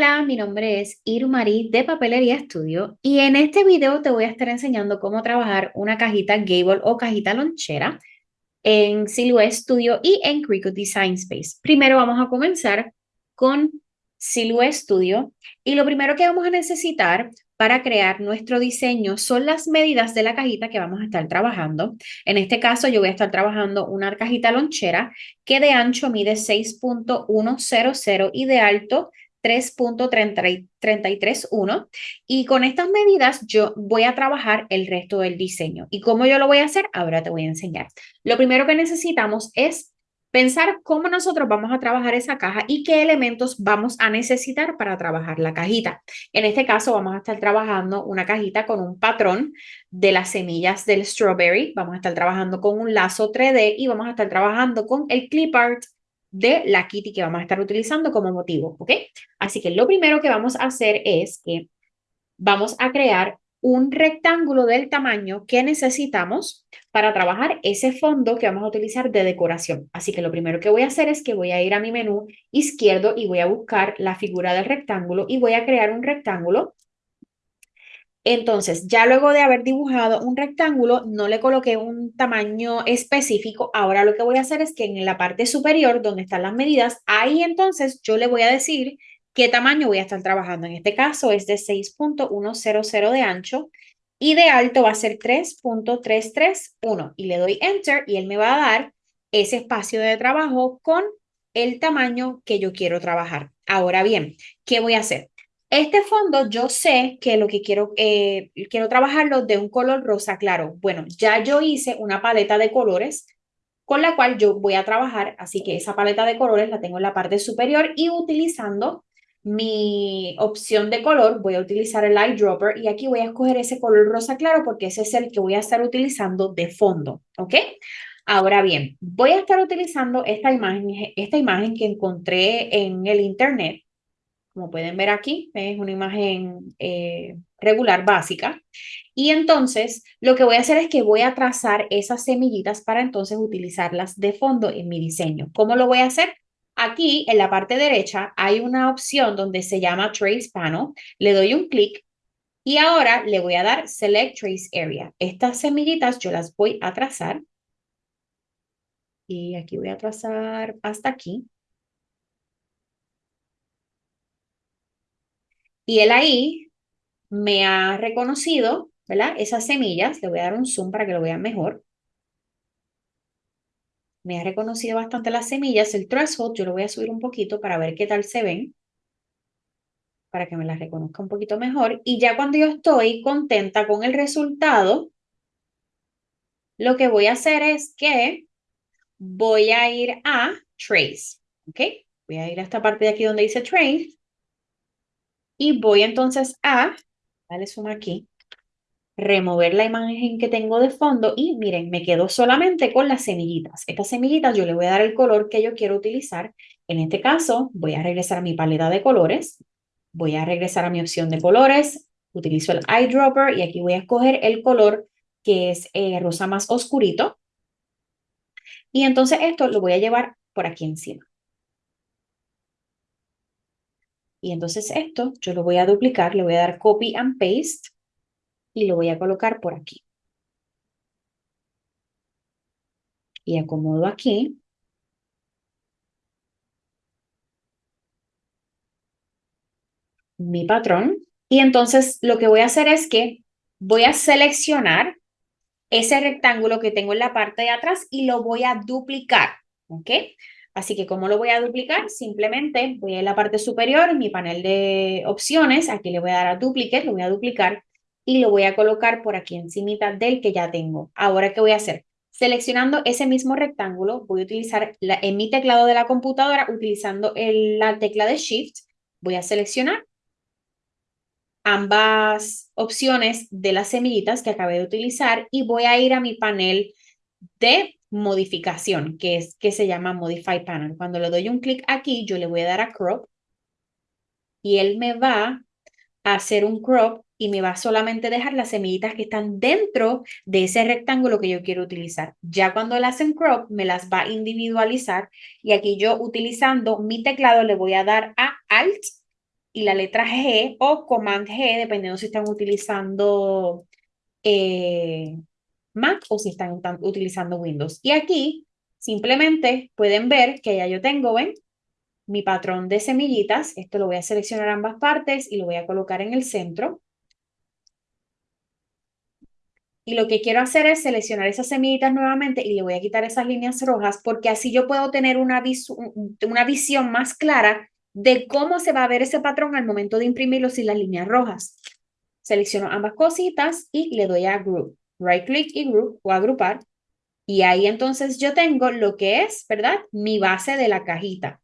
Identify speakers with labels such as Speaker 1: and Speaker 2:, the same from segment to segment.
Speaker 1: Hola, mi nombre es Irmarí de Papelería Estudio y en este video te voy a estar enseñando cómo trabajar una cajita Gable o cajita lonchera en Silhouette Studio y en Cricut Design Space. Primero vamos a comenzar con Silhouette Studio y lo primero que vamos a necesitar para crear nuestro diseño son las medidas de la cajita que vamos a estar trabajando. En este caso yo voy a estar trabajando una cajita lonchera que de ancho mide 6.100 y de alto 3.331 y con estas medidas yo voy a trabajar el resto del diseño. ¿Y cómo yo lo voy a hacer? Ahora te voy a enseñar. Lo primero que necesitamos es pensar cómo nosotros vamos a trabajar esa caja y qué elementos vamos a necesitar para trabajar la cajita. En este caso vamos a estar trabajando una cajita con un patrón de las semillas del strawberry. Vamos a estar trabajando con un lazo 3D y vamos a estar trabajando con el clip art de la kitty que vamos a estar utilizando como motivo, ¿ok? Así que lo primero que vamos a hacer es que vamos a crear un rectángulo del tamaño que necesitamos para trabajar ese fondo que vamos a utilizar de decoración. Así que lo primero que voy a hacer es que voy a ir a mi menú izquierdo y voy a buscar la figura del rectángulo y voy a crear un rectángulo. Entonces, ya luego de haber dibujado un rectángulo, no le coloqué un tamaño específico. Ahora lo que voy a hacer es que en la parte superior, donde están las medidas, ahí entonces yo le voy a decir qué tamaño voy a estar trabajando. En este caso es de 6.100 de ancho y de alto va a ser 3.331 y le doy enter y él me va a dar ese espacio de trabajo con el tamaño que yo quiero trabajar. Ahora bien, ¿qué voy a hacer? Este fondo yo sé que lo que quiero, eh, quiero trabajarlo de un color rosa claro. Bueno, ya yo hice una paleta de colores con la cual yo voy a trabajar, así que esa paleta de colores la tengo en la parte superior y utilizando mi opción de color, voy a utilizar el eyedropper y aquí voy a escoger ese color rosa claro porque ese es el que voy a estar utilizando de fondo, ¿ok? Ahora bien, voy a estar utilizando esta imagen, esta imagen que encontré en el internet. Como pueden ver aquí, es una imagen eh, regular básica. Y entonces, lo que voy a hacer es que voy a trazar esas semillitas para entonces utilizarlas de fondo en mi diseño. ¿Cómo lo voy a hacer? Aquí en la parte derecha hay una opción donde se llama Trace Panel. Le doy un clic y ahora le voy a dar Select Trace Area. Estas semillitas yo las voy a trazar. Y aquí voy a trazar hasta aquí. Y él ahí me ha reconocido, ¿verdad? Esas semillas. Le voy a dar un zoom para que lo vean mejor me ha reconocido bastante las semillas. El threshold yo lo voy a subir un poquito para ver qué tal se ven, para que me las reconozca un poquito mejor. Y ya cuando yo estoy contenta con el resultado, lo que voy a hacer es que voy a ir a Trace, ¿ok? Voy a ir a esta parte de aquí donde dice Trace y voy entonces a, dale zoom aquí, remover la imagen que tengo de fondo y miren, me quedo solamente con las semillitas. Estas semillitas yo le voy a dar el color que yo quiero utilizar. En este caso voy a regresar a mi paleta de colores, voy a regresar a mi opción de colores, utilizo el eyedropper y aquí voy a escoger el color que es eh, rosa más oscurito. Y entonces esto lo voy a llevar por aquí encima. Y entonces esto yo lo voy a duplicar, le voy a dar copy and paste y lo voy a colocar por aquí. Y acomodo aquí. Mi patrón. Y entonces lo que voy a hacer es que voy a seleccionar ese rectángulo que tengo en la parte de atrás y lo voy a duplicar. ¿Ok? Así que ¿cómo lo voy a duplicar? Simplemente voy a la parte superior, en mi panel de opciones, aquí le voy a dar a duplicate, lo voy a duplicar y lo voy a colocar por aquí encima del que ya tengo. Ahora, ¿qué voy a hacer? Seleccionando ese mismo rectángulo, voy a utilizar la, en mi teclado de la computadora, utilizando la tecla de Shift, voy a seleccionar ambas opciones de las semillitas que acabé de utilizar y voy a ir a mi panel de modificación, que es que se llama Modify Panel. Cuando le doy un clic aquí, yo le voy a dar a Crop y él me va a hacer un crop y me va solamente a dejar las semillitas que están dentro de ese rectángulo que yo quiero utilizar. Ya cuando le hacen crop, me las va a individualizar y aquí yo utilizando mi teclado le voy a dar a Alt y la letra G o Command G, dependiendo si están utilizando eh, Mac o si están utilizando Windows. Y aquí simplemente pueden ver que ya yo tengo, ¿ven? Mi patrón de semillitas. Esto lo voy a seleccionar ambas partes y lo voy a colocar en el centro. Y lo que quiero hacer es seleccionar esas semillitas nuevamente y le voy a quitar esas líneas rojas porque así yo puedo tener una, una visión más clara de cómo se va a ver ese patrón al momento de imprimirlo sin las líneas rojas. Selecciono ambas cositas y le doy a Group. Right click y Group o agrupar. Y ahí entonces yo tengo lo que es, ¿verdad? Mi base de la cajita.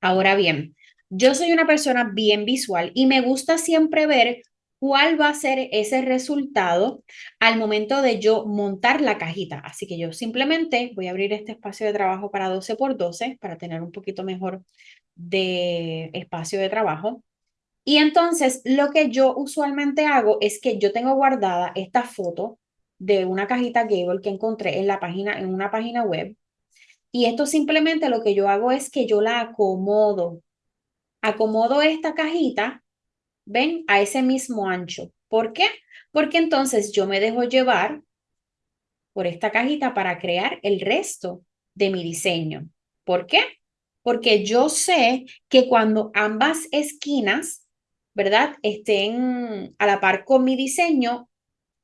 Speaker 1: Ahora bien, yo soy una persona bien visual y me gusta siempre ver cuál va a ser ese resultado al momento de yo montar la cajita. Así que yo simplemente voy a abrir este espacio de trabajo para 12 por 12 para tener un poquito mejor de espacio de trabajo. Y entonces lo que yo usualmente hago es que yo tengo guardada esta foto de una cajita Gable que encontré en la página en una página web. Y esto simplemente lo que yo hago es que yo la acomodo. Acomodo esta cajita, ven, a ese mismo ancho. ¿Por qué? Porque entonces yo me dejo llevar por esta cajita para crear el resto de mi diseño. ¿Por qué? porque yo sé que cuando ambas esquinas, ¿verdad? Estén a la par con mi diseño,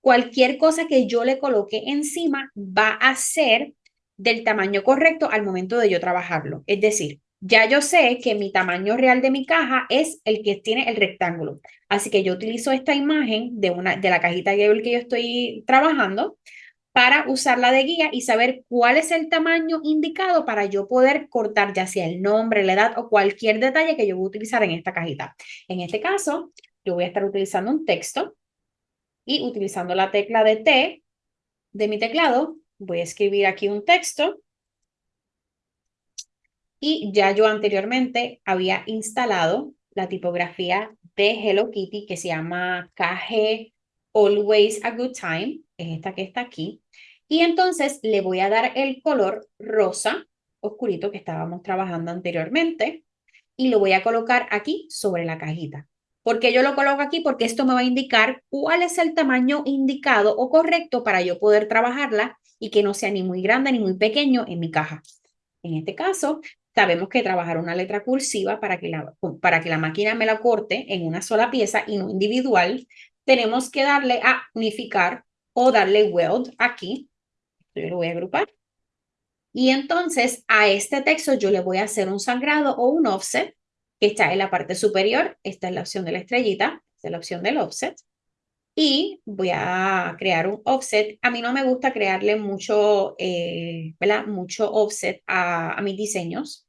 Speaker 1: cualquier cosa que yo le coloque encima va a ser del tamaño correcto al momento de yo trabajarlo. Es decir, ya yo sé que mi tamaño real de mi caja es el que tiene el rectángulo. Así que yo utilizo esta imagen de, una, de la cajita Gable que yo estoy trabajando para usarla de guía y saber cuál es el tamaño indicado para yo poder cortar ya sea el nombre, la edad o cualquier detalle que yo voy a utilizar en esta cajita. En este caso, yo voy a estar utilizando un texto y utilizando la tecla de T de mi teclado, voy a escribir aquí un texto y ya yo anteriormente había instalado la tipografía de Hello Kitty que se llama KG Always a Good Time, es esta que está aquí. Y entonces le voy a dar el color rosa oscurito que estábamos trabajando anteriormente y lo voy a colocar aquí sobre la cajita. ¿Por qué yo lo coloco aquí? Porque esto me va a indicar cuál es el tamaño indicado o correcto para yo poder trabajarla y que no sea ni muy grande ni muy pequeño en mi caja. En este caso, sabemos que trabajar una letra cursiva para que la, para que la máquina me la corte en una sola pieza y no individual, tenemos que darle a unificar o darle weld aquí. Yo lo voy a agrupar. Y entonces a este texto yo le voy a hacer un sangrado o un offset que está en la parte superior. Esta es la opción de la estrellita, esta es la opción del offset. Y voy a crear un offset. A mí no me gusta crearle mucho, eh. Mucho offset a, a mis diseños.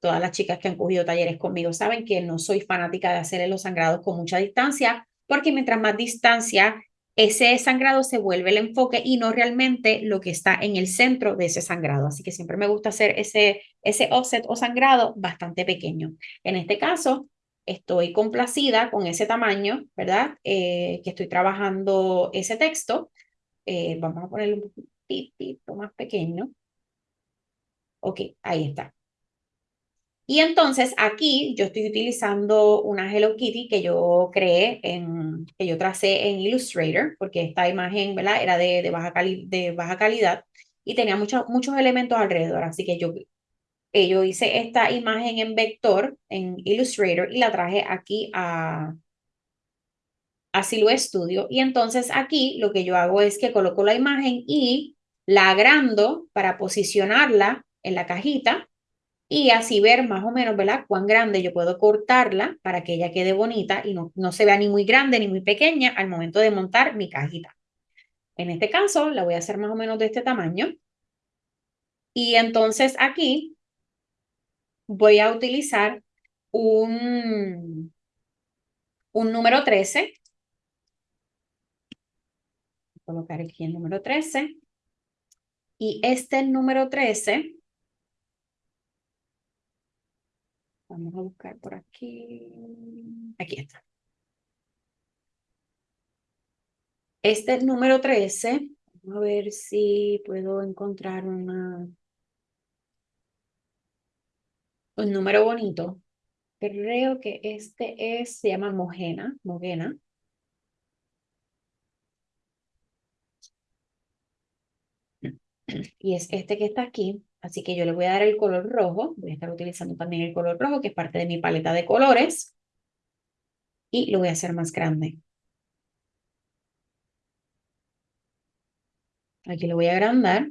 Speaker 1: Todas las chicas que han cogido talleres conmigo saben que no soy fanática de hacerle los sangrados con mucha distancia porque mientras más distancia, ese sangrado se vuelve el enfoque y no realmente lo que está en el centro de ese sangrado. Así que siempre me gusta hacer ese, ese offset o sangrado bastante pequeño. En este caso, estoy complacida con ese tamaño, ¿verdad? Eh, que estoy trabajando ese texto. Eh, vamos a ponerlo un poquito más pequeño. Ok, ahí está. Y entonces aquí yo estoy utilizando una Hello Kitty que yo creé, en, que yo tracé en Illustrator, porque esta imagen ¿verdad? era de, de, baja, de baja calidad y tenía muchos muchos elementos alrededor. Así que yo, eh, hice esta imagen en vector en Illustrator y la traje aquí a, a Silhouette Studio. Y entonces aquí lo que yo hago es que coloco la imagen y la agrando para posicionarla en la cajita y así ver más o menos, ¿verdad? Cuán grande yo puedo cortarla para que ella quede bonita y no, no se vea ni muy grande ni muy pequeña al momento de montar mi cajita. En este caso, la voy a hacer más o menos de este tamaño. Y entonces aquí voy a utilizar un, un número 13. Voy a colocar aquí el número 13. Y este número 13 Vamos a buscar por aquí. Aquí está. Este es número 13. Vamos a ver si puedo encontrar un número bonito. creo que este es, se llama Mogena, Mogena. Y es este que está aquí. Así que yo le voy a dar el color rojo. Voy a estar utilizando también el color rojo, que es parte de mi paleta de colores. Y lo voy a hacer más grande. Aquí lo voy a agrandar.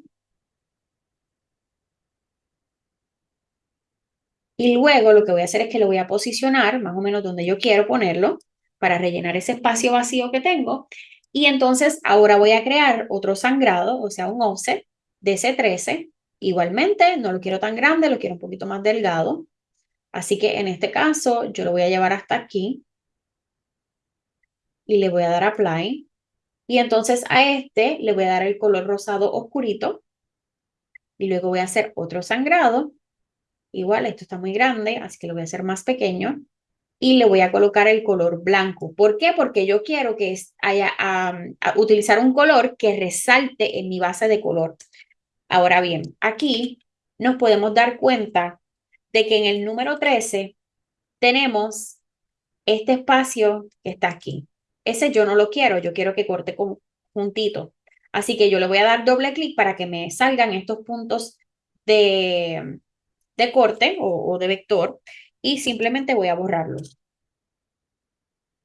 Speaker 1: Y luego lo que voy a hacer es que lo voy a posicionar más o menos donde yo quiero ponerlo para rellenar ese espacio vacío que tengo. Y entonces ahora voy a crear otro sangrado, o sea, un offset de ese 13. Igualmente, no lo quiero tan grande, lo quiero un poquito más delgado. Así que en este caso yo lo voy a llevar hasta aquí y le voy a dar apply. Y entonces a este le voy a dar el color rosado oscurito y luego voy a hacer otro sangrado Igual, esto está muy grande, así que lo voy a hacer más pequeño. Y le voy a colocar el color blanco. ¿Por qué? Porque yo quiero que haya a utilizar un color que resalte en mi base de color. Ahora bien, aquí nos podemos dar cuenta de que en el número 13 tenemos este espacio que está aquí. Ese yo no lo quiero, yo quiero que corte con, juntito. Así que yo le voy a dar doble clic para que me salgan estos puntos de, de corte o, de vector y simplemente voy a borrarlos.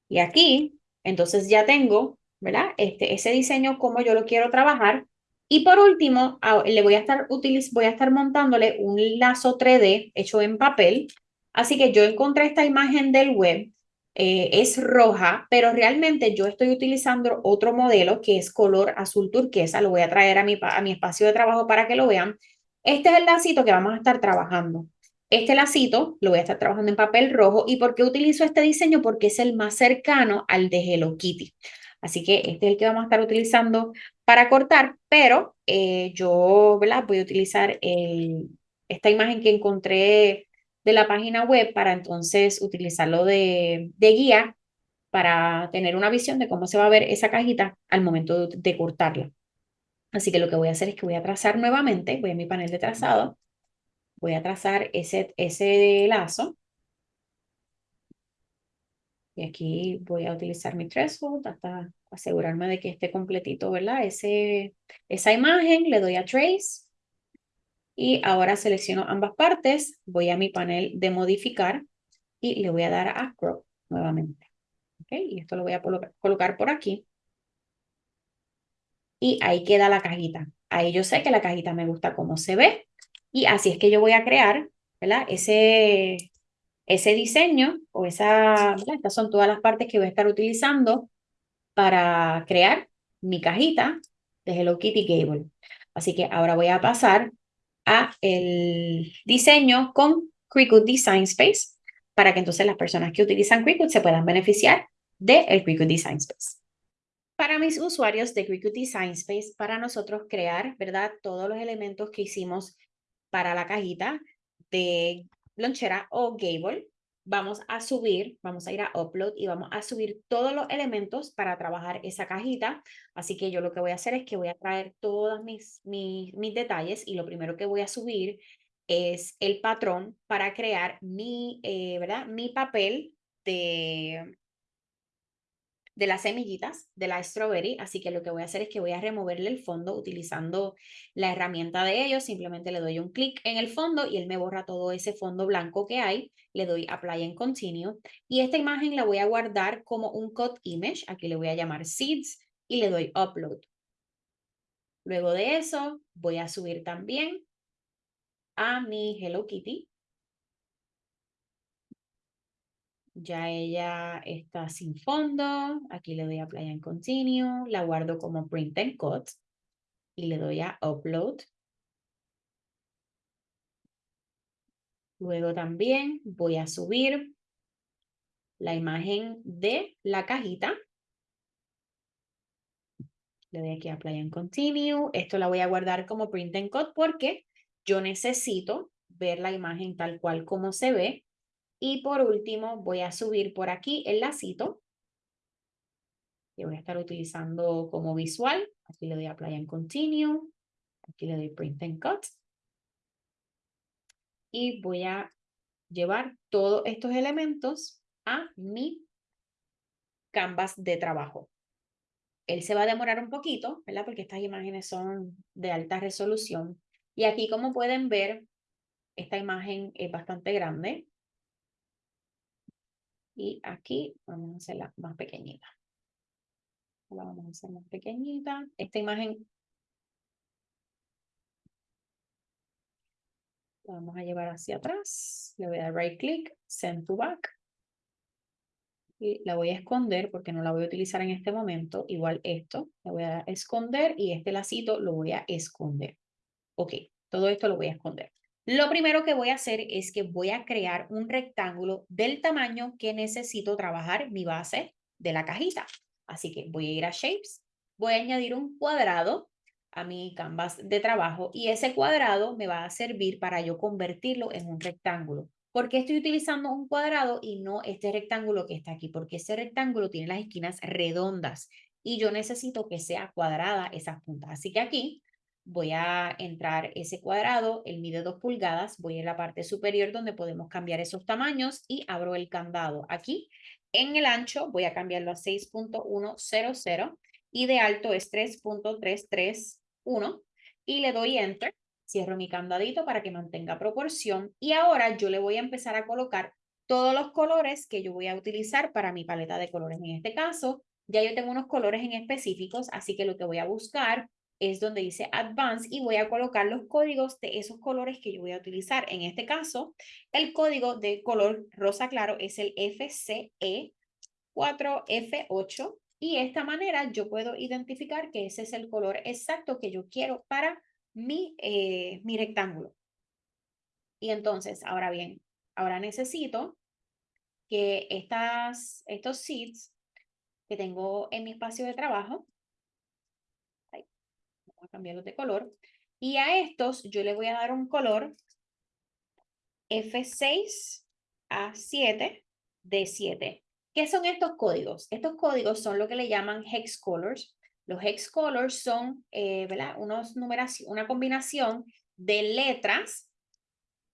Speaker 1: Y aquí, entonces ya tengo, ¿verdad? Este, ese diseño como yo lo quiero trabajar. Y por último, le voy a estar voy a estar montándole un lazo 3D hecho en papel. Así que yo encontré esta imagen del web, eh, es roja, pero realmente yo estoy utilizando otro modelo que es color azul turquesa. Lo voy a traer a mi, a mi espacio de trabajo para que lo vean. Este es el lacito que vamos a estar trabajando. Este lacito lo voy a estar trabajando en papel rojo. ¿Y por qué utilizo este diseño? Porque es el más cercano al de Hello Kitty. Así que este es el que vamos a estar utilizando para cortar, pero eh, yo ¿verdad? voy a utilizar esta imagen que encontré de la página web para entonces utilizarlo de, de guía para tener una visión de cómo se va a ver esa cajita al momento de cortarla. Así que lo que voy a hacer es que voy a trazar nuevamente, voy a mi panel de trazado, voy a trazar ese, ese lazo. Y aquí voy a utilizar mi threshold hasta asegurarme de que esté completito, ¿verdad? Ese, esa imagen, le doy a Trace. Y ahora selecciono ambas partes, voy a mi panel de modificar y le voy a dar a Crop nuevamente. ¿Ok? Y esto lo voy a colocar por aquí y ahí queda la cajita. Ahí yo sé que la cajita me gusta cómo se ve y así es que yo voy a crear, ¿verdad? Ese, ese diseño o esa, Estas son todas las partes que voy a estar utilizando para crear mi cajita de Hello Kitty Gable. Así que ahora voy a pasar a el diseño con Cricut Design Space para que entonces las personas que utilizan Cricut se puedan beneficiar del el Cricut Design Space para mis usuarios de Cricut Design Space, para nosotros crear, ¿verdad? Todos los elementos que hicimos para la cajita de lonchera o gable. Vamos a subir, vamos a ir a Upload y vamos a subir todos los elementos para trabajar esa cajita. Así que yo lo que voy a hacer es que voy a traer todos mis, mis, mis detalles y lo primero que voy a subir es el patrón para crear mi, eh, ¿verdad? Mi papel de, de las semillitas de la strawberry, así que lo que voy a hacer es que voy a removerle el fondo utilizando la herramienta de ellos, simplemente le doy un clic en el fondo y él me borra todo ese fondo blanco que hay, le doy apply and continue y esta imagen la voy a guardar como un cut image, aquí le voy a llamar seeds y le doy upload. Luego de eso voy a subir también a mi Hello Kitty Ya ella está sin fondo. Aquí le doy a Play and Continue. La guardo como Print and Cut. Y le doy a Upload. Luego también voy a subir la imagen de la cajita. Le doy aquí a Play and Continue. Esto la voy a guardar como Print and Cut porque yo necesito ver la imagen tal cual como se ve y por último, voy a subir por aquí el lacito que voy a estar utilizando como visual. Aquí le doy Apply and Continue. Aquí le doy Print and Cut. Y voy a llevar todos estos elementos a mi canvas de trabajo. Él se va a demorar un poquito, ¿verdad? Porque estas imágenes son de alta resolución. Y aquí, como pueden ver, esta imagen es bastante grande. Y aquí vamos a hacerla más pequeñita. La vamos a hacer más pequeñita. Esta imagen la vamos a llevar hacia atrás. Le voy a dar right click, send to back. Y la voy a esconder porque no la voy a utilizar en este momento. Igual esto, la voy a esconder y este lacito lo voy a esconder. Ok, todo esto lo voy a esconder. Lo primero que voy a hacer es que voy a crear un rectángulo del tamaño que necesito trabajar mi base de la cajita. Así que voy a ir a Shapes, voy a añadir un cuadrado a mi canvas de trabajo y ese cuadrado me va a servir para yo convertirlo en un rectángulo. ¿Por qué estoy utilizando un cuadrado y no este rectángulo que está aquí? Porque ese rectángulo tiene las esquinas redondas y yo necesito que sea cuadrada esas puntas. Así que aquí voy a entrar ese cuadrado, él mide 2 pulgadas, voy a la parte superior donde podemos cambiar esos tamaños y abro el candado. Aquí en el ancho voy a cambiarlo a 6.100 y de alto es 3.331 y le doy enter. Cierro mi candadito para que mantenga proporción y ahora yo le voy a empezar a colocar todos los colores que yo voy a utilizar para mi paleta de colores. En este caso, ya yo tengo unos colores en específicos, así que lo que voy a buscar es donde dice Advanced y voy a colocar los códigos de esos colores que yo voy a utilizar. En este caso, el código de color rosa claro es el FCE4F8 y de esta manera yo puedo identificar que ese es el color exacto que yo quiero para mi, eh, mi rectángulo. Y entonces, ahora bien, ahora necesito que estas, estos seeds que tengo en mi espacio de trabajo, cambiarlos de color, y a estos yo le voy a dar un color F6 a 7 de 7. ¿Qué son estos códigos? Estos códigos son lo que le llaman hex colors. Los hex colors son eh, ¿verdad? Unos una combinación de letras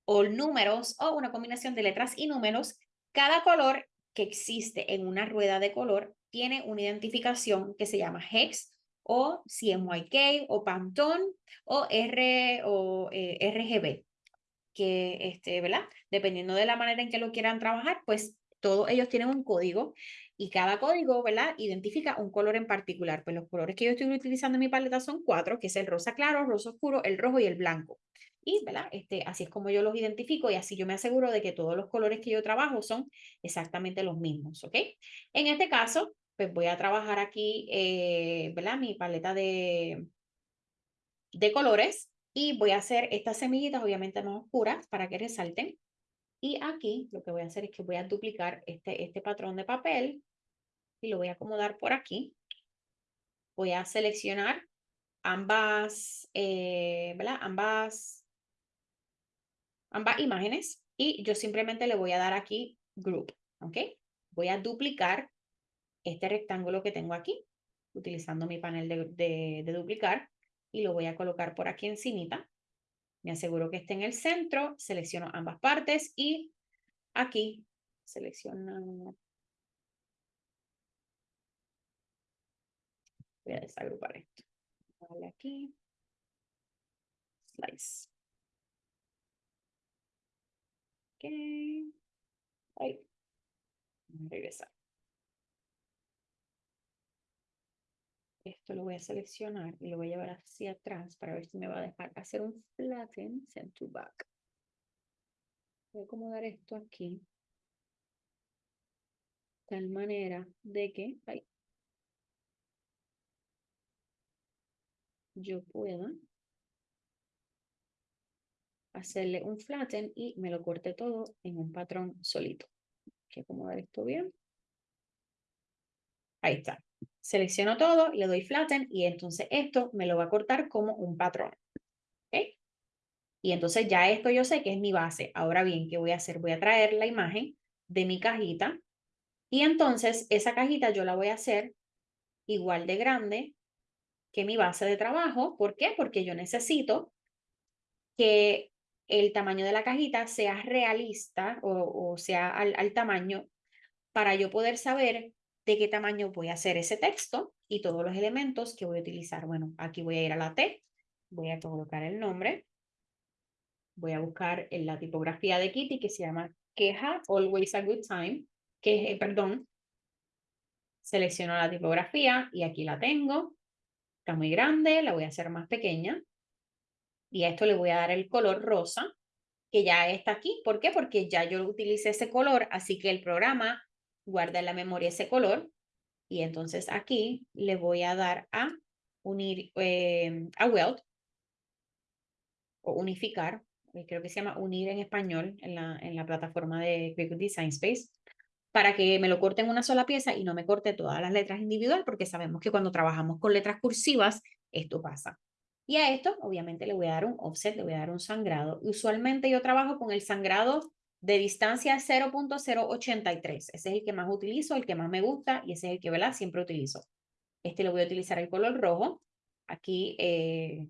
Speaker 1: o números o una combinación de letras y números. Cada color que existe en una rueda de color tiene una identificación que se llama hex o CMYK o Pantone o R o eh, RGB que este, ¿verdad? Dependiendo de la manera en que lo quieran trabajar, pues todos ellos tienen un código y cada código, ¿verdad? Identifica un color en particular. Pues los colores que yo estoy utilizando en mi paleta son cuatro, que es el rosa claro, el rosa oscuro, el rojo y el blanco. Y, ¿verdad? Este, así es como yo los identifico y así yo me aseguro de que todos los colores que yo trabajo son exactamente los mismos, ¿ok? En este caso, pues voy a trabajar aquí, eh, ¿verdad? Mi paleta de, de colores y voy a hacer estas semillitas obviamente más oscuras para que resalten. Y aquí lo que voy a hacer es que voy a duplicar este, este patrón de papel y lo voy a acomodar por aquí. Voy a seleccionar ambas, eh. Ambas, ambas imágenes y yo simplemente le voy a dar aquí group, ¿ok? Voy a duplicar este rectángulo que tengo aquí, utilizando mi panel de, de, duplicar y lo voy a colocar por aquí encimita. Me aseguro que esté en el centro, selecciono ambas partes y aquí selecciono. Voy a desagrupar esto. Vale, aquí. Slice. Ok. Ahí. Regresar. Esto lo voy a seleccionar y lo voy a llevar hacia atrás para ver si me va a dejar hacer un flatten, send to back. Voy a acomodar esto aquí. Tal manera de que yo pueda hacerle un flatten y me lo corte todo en un patrón solito. Hay que acomodar esto bien. Ahí está. Selecciono todo, le doy flatten y entonces esto me lo va a cortar como un patrón. Y entonces ya esto yo sé que es mi base. Ahora bien, ¿qué voy a hacer? Voy a traer la imagen de mi cajita y entonces esa cajita yo la voy a hacer igual de grande que mi base de trabajo. ¿Por qué? Porque yo necesito que el tamaño de la cajita sea realista o, sea al, al tamaño para yo poder saber de qué tamaño voy a hacer ese texto y todos los elementos que voy a utilizar. Bueno, aquí voy a ir a la T, voy a colocar el nombre, voy a buscar en la tipografía de Kitty que se llama queja, always a good time, que, eh, perdón, selecciono la tipografía y aquí la tengo, está muy grande, la voy a hacer más pequeña y a esto le voy a dar el color rosa que ya está aquí. ¿Por qué? Porque ya yo utilicé ese color, así que el programa guarda en la memoria ese color y entonces aquí le voy a dar a unir, eh, a weld o unificar, eh, creo que se llama unir en español en la, en la plataforma de Quick Design Space, para que me lo corte en una sola pieza y no me corte todas las letras individual, porque sabemos que cuando trabajamos con letras cursivas, esto pasa. Y a esto, obviamente, le voy a dar un offset, le voy a dar un sangrado. Usualmente yo trabajo con el sangrado de distancia 0.083. Ese es el que más utilizo, el que más me gusta y ese es el que, ¿verdad? Siempre utilizo. Este lo voy a utilizar el color rojo. Aquí eh,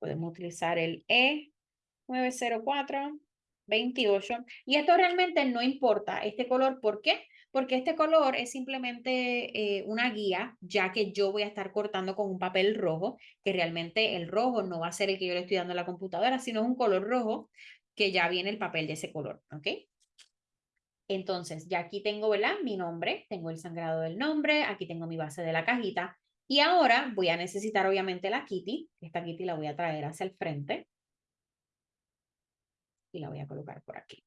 Speaker 1: podemos utilizar el E904, 28. Y esto realmente no importa, este color, ¿por qué? Porque este color es simplemente eh, una guía, ya que yo voy a estar cortando con un papel rojo, que realmente el rojo no va a ser el que yo le estoy dando a la computadora, sino un color rojo que ya viene el papel de ese color, ¿ok? Entonces, ya aquí tengo, ¿verdad? Mi nombre, tengo el sangrado del nombre, aquí tengo mi base de la cajita. Y ahora voy a necesitar, obviamente, la Kitty. Esta Kitty la voy a traer hacia el frente. Y la voy a colocar por aquí.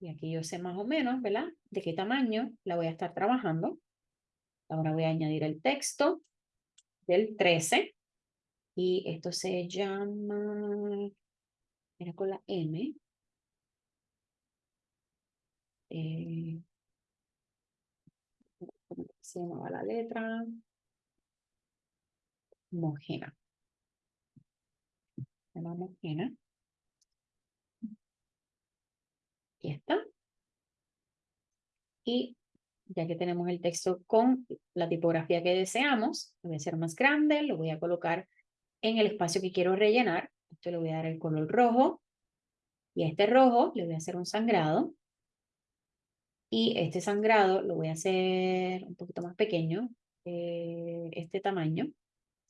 Speaker 1: Y aquí yo sé más o menos, ¿verdad? De qué tamaño la voy a estar trabajando. Ahora voy a añadir el texto del 13. Y esto se llama, era con la M. Eh, ¿Cómo se llamaba la letra? Mojena. Se llama Mojena. Aquí está. Y ya que tenemos el texto con la tipografía que deseamos, lo voy a hacer más grande, lo voy a colocar en el espacio que quiero rellenar. Esto le voy a dar el color rojo. Y a este rojo le voy a hacer un sangrado. Y este sangrado lo voy a hacer un poquito más pequeño, eh, este tamaño,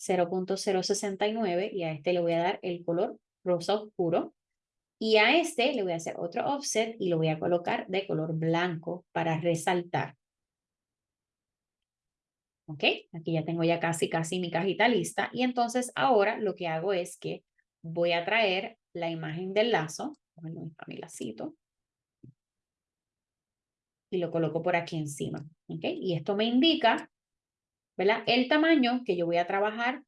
Speaker 1: 0.069. Y a este le voy a dar el color rosa oscuro. Y a este le voy a hacer otro offset y lo voy a colocar de color blanco para resaltar. ¿Ok? Aquí ya tengo ya casi, casi mi cajita lista. Y entonces ahora lo que hago es que voy a traer la imagen del lazo. Bueno, mi lacito. Y lo coloco por aquí encima. ¿Ok? Y esto me indica, ¿verdad? El tamaño que yo voy a trabajar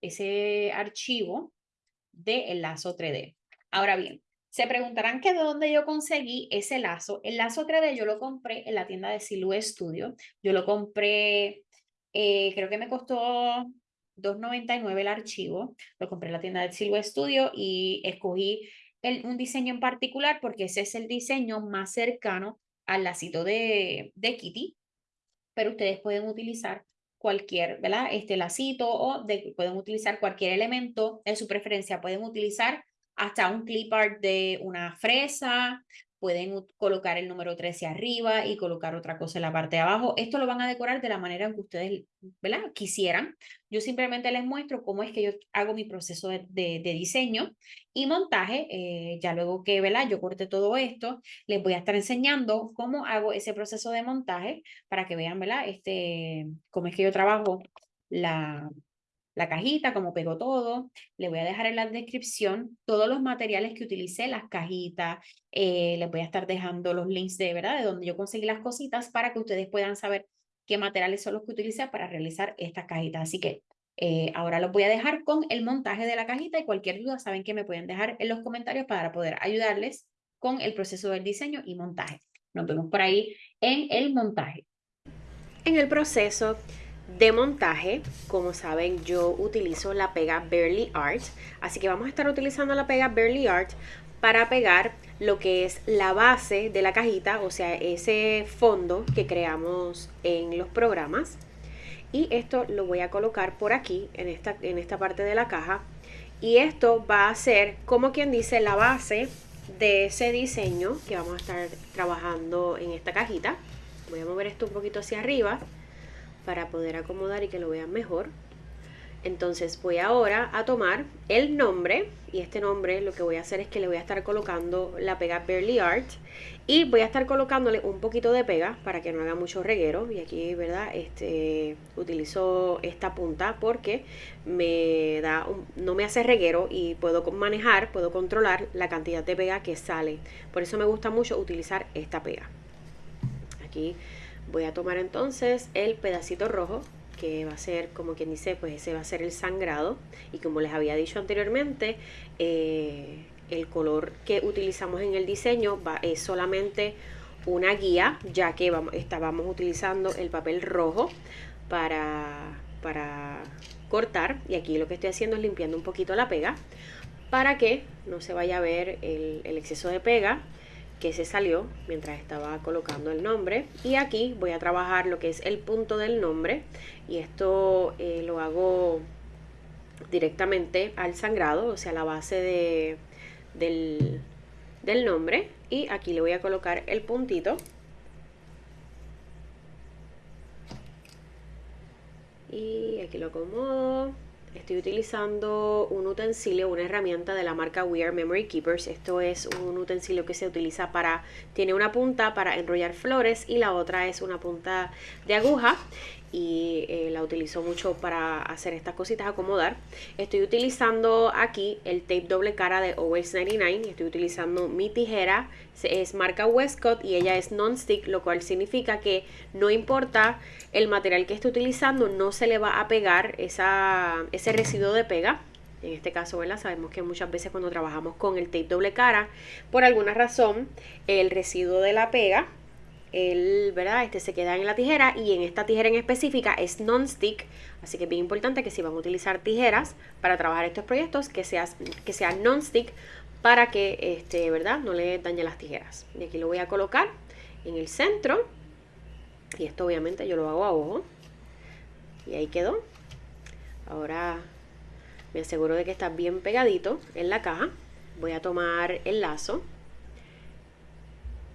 Speaker 1: ese archivo del lazo 3D. Ahora bien, se preguntarán que de dónde yo conseguí ese lazo. El lazo 3D yo lo compré en la tienda de Silhouette Studio. Yo lo compré eh, creo que me costó $2.99 el archivo. Lo compré en la tienda del Silver Studio y escogí un diseño en particular porque ese es el diseño más cercano al lacito de, de Kitty. Pero ustedes pueden utilizar cualquier, ¿verdad? Este lacito o de, pueden utilizar cualquier elemento de su preferencia. Pueden utilizar hasta un clip art de una fresa, pueden colocar el número 13 arriba y colocar otra cosa en la parte de abajo. Esto lo van a decorar de la manera que ustedes ¿verdad? quisieran. Yo simplemente les muestro cómo es que yo hago mi proceso de, de, diseño y montaje. Eh, ya luego que ¿verdad? yo corte todo esto, les voy a estar enseñando cómo hago ese proceso de montaje para que vean ¿verdad? Este, cómo es que yo trabajo la, la cajita, como pegó todo. Le voy a dejar en la descripción todos los materiales que utilicé, las cajitas. Eh, les voy a estar dejando los links de verdad, de donde yo conseguí las cositas para que ustedes puedan saber qué materiales son los que utilicé para realizar estas cajitas. Así que eh, ahora los voy a dejar con el montaje de la cajita y cualquier duda saben que me pueden dejar en los comentarios para poder ayudarles con el proceso del diseño y montaje. Nos vemos por ahí en el montaje.
Speaker 2: En el proceso de montaje, como saben, yo utilizo la pega Barely Art, así que vamos a estar utilizando la pega Barely Art para pegar lo que es la base de la cajita, o sea, ese fondo que creamos en los programas. Y esto lo voy a colocar por aquí, en esta, en esta parte de la caja. Y esto va a ser, como quien dice, la base de ese diseño que vamos a estar trabajando en esta cajita. Voy a mover esto un poquito hacia arriba para poder acomodar y que lo vean mejor. Entonces voy ahora a tomar el nombre y este nombre lo que voy a hacer es que le voy a estar colocando la pega Barely Art y voy a estar colocándole un poquito de pega para que no haga mucho reguero. Y aquí verdad este utilizo esta punta porque me da no me hace reguero y puedo manejar puedo controlar la cantidad de pega que sale. Por eso me gusta mucho utilizar esta pega. Aquí voy a tomar entonces el pedacito rojo que va a ser, como quien dice, pues ese va a ser el sangrado. Y como les había dicho anteriormente, eh, el color que utilizamos en el diseño va, es solamente una guía, ya que estábamos utilizando el papel rojo para, para cortar. Y aquí lo que estoy haciendo es limpiando un poquito la pega para que no se vaya a ver el exceso de pega que se salió mientras estaba colocando el nombre. Y aquí voy a trabajar lo que es el punto del nombre. Y esto eh, lo hago directamente al sangrado o sea la base de, del, del nombre. Y aquí le voy a colocar el puntito. Y aquí lo acomodo Estoy utilizando un utensilio, una herramienta de la marca We Are Memory Keepers. Esto es un utensilio que se utiliza para, tiene una punta para enrollar flores y la otra es una punta de aguja y eh, la utilizo mucho para hacer estas cositas, acomodar. Estoy utilizando aquí el tape doble cara de Always 99. Estoy utilizando mi tijera, es marca Westcott y ella es non-stick, lo cual significa que no importa el material que esté utilizando, no se le va a pegar esa, ese residuo de pega. En este caso, ¿verdad? Sabemos que muchas veces cuando trabajamos con el tape doble cara, por alguna razón, el residuo de la pega el, ¿verdad? Este se queda en la tijera y en esta tijera en específica es non-stick, así que es bien importante que si van a utilizar tijeras para trabajar estos proyectos, que, sea, que sean non-stick para que, este, ¿verdad? No le dañe las tijeras. Y aquí lo voy a colocar en el centro y esto obviamente yo lo hago a ojo y ahí quedó. Ahora me aseguro de que está bien pegadito en la caja. Voy a tomar el lazo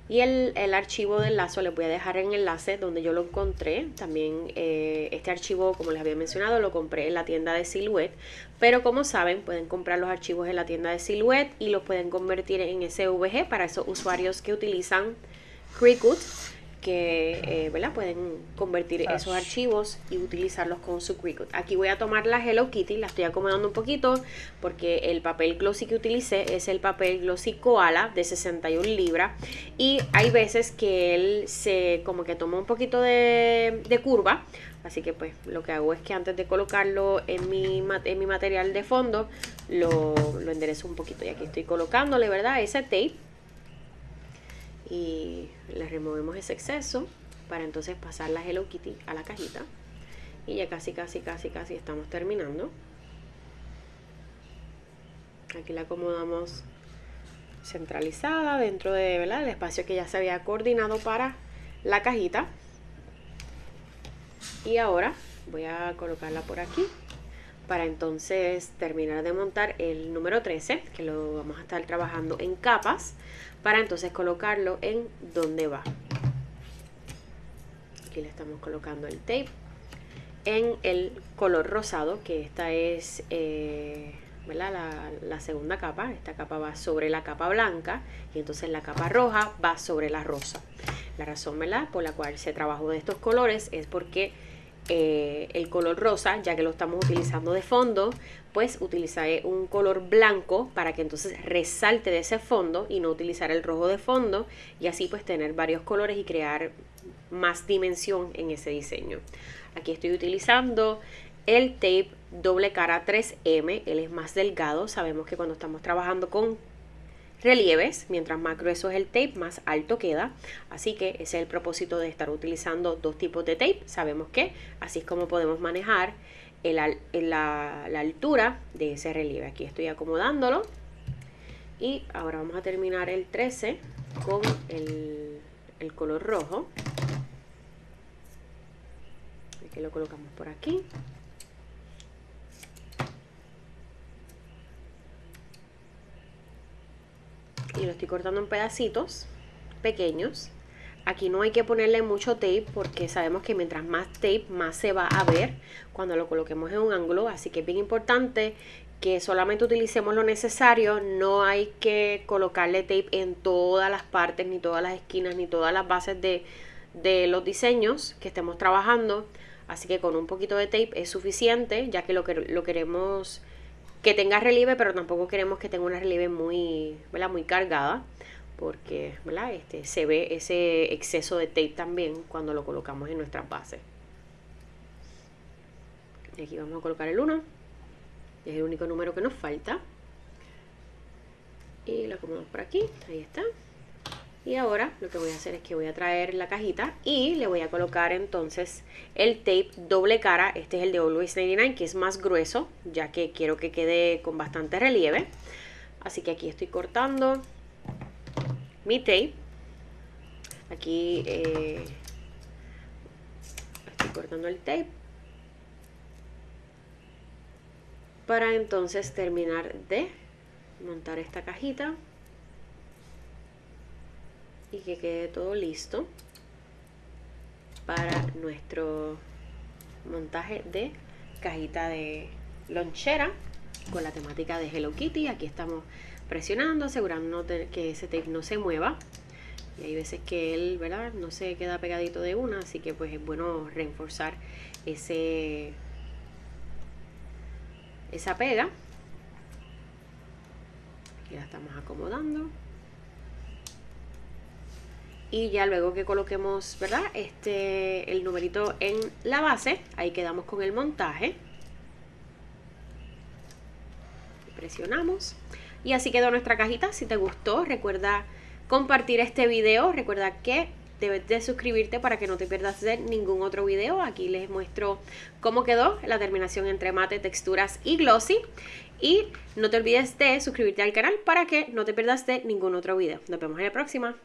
Speaker 2: y el, archivo del lazo les voy a dejar en el enlace donde yo lo encontré. También eh, este archivo, como les había mencionado, lo compré en la tienda de Silhouette. Pero como saben, pueden comprar los archivos en la tienda de Silhouette y los pueden convertir en SVG para esos usuarios que utilizan Cricut que eh, ¿verdad? pueden convertir esos archivos y utilizarlos con su Cricut. Aquí voy a tomar la Hello Kitty, la estoy acomodando un poquito porque el papel glossy que utilicé es el papel glossy koala de 61 libras y hay veces que él se como que toma un poquito de, curva Así que pues lo que hago es que antes de colocarlo en mi, en mi material de fondo, lo, lo enderezo un poquito. Y aquí estoy colocándole, ¿verdad? Ese tape y le removemos ese exceso para entonces pasar la Hello Kitty a la cajita. Y ya casi casi casi casi estamos terminando. Aquí la acomodamos centralizada dentro de ¿verdad? el espacio que ya se había coordinado para la cajita. Y ahora voy a colocarla por aquí para entonces terminar de montar el número 13 que lo vamos a estar trabajando en capas para entonces colocarlo en donde va. Aquí le estamos colocando el tape en el color rosado, que esta es eh, La, la, segunda capa. Esta capa va sobre la capa blanca y entonces la capa roja va sobre la rosa. La razón ¿verdad? por la cual se trabajó de estos colores es porque eh, el color rosa, ya que lo estamos utilizando de fondo, pues utilizaré un color blanco para que entonces resalte de ese fondo y no utilizar el rojo de fondo y así pues tener varios colores y crear más dimensión en ese diseño. Aquí estoy utilizando el tape doble cara 3M, él es más delgado, sabemos que cuando estamos trabajando con relieves, mientras más grueso es el tape, más alto queda. Así que ese es el propósito de estar utilizando dos tipos de tape. Sabemos que así es como podemos manejar la, altura de ese relieve. Aquí estoy acomodándolo. Y ahora vamos a terminar el 13 con el, color rojo. Y lo colocamos por aquí. Y lo estoy cortando en pedacitos pequeños. Aquí no hay que ponerle mucho tape porque sabemos que mientras más tape más se va a ver cuando lo coloquemos en un ángulo. Así que es bien importante que solamente utilicemos lo necesario. No hay que colocarle tape en todas las partes, ni todas las esquinas, ni todas las bases de, de los diseños que estemos trabajando. Así que con un poquito de tape es suficiente ya que lo, que, lo queremos que tenga relieve, pero tampoco queremos que tenga una relieve muy, muy cargada porque ¿verdad? Este, se ve ese exceso de tape también cuando lo colocamos en nuestras bases. Y aquí vamos a colocar el 1, es el único número que nos falta. Y lo acomodamos por aquí, ahí está. Y ahora lo que voy a hacer es que voy a traer la cajita y le voy a colocar entonces el tape doble cara. Este es el de Always 99 que es más grueso ya que quiero que quede con bastante relieve. Así que aquí estoy cortando mi tape. Aquí eh, estoy cortando el tape. Para entonces terminar de montar esta cajita. Y que quede todo listo para nuestro montaje de cajita de lonchera con la temática de Hello Kitty. Aquí estamos presionando, asegurándonos que ese tape no se mueva. Y hay veces que él, ¿verdad? No se queda pegadito de una, así que pues es bueno reforzar ese esa pega. Aquí la estamos acomodando. Y ya luego que coloquemos, ¿verdad? Este, el numerito en la base, ahí quedamos con el montaje. Presionamos. Y así quedó nuestra cajita. Si te gustó, recuerda compartir este video. Recuerda que debes de suscribirte para que no te pierdas de ningún otro video. Aquí les muestro cómo quedó la terminación entre mate, texturas y glossy. Y no te olvides de suscribirte al canal para que no te pierdas de ningún otro video. Nos vemos en la próxima.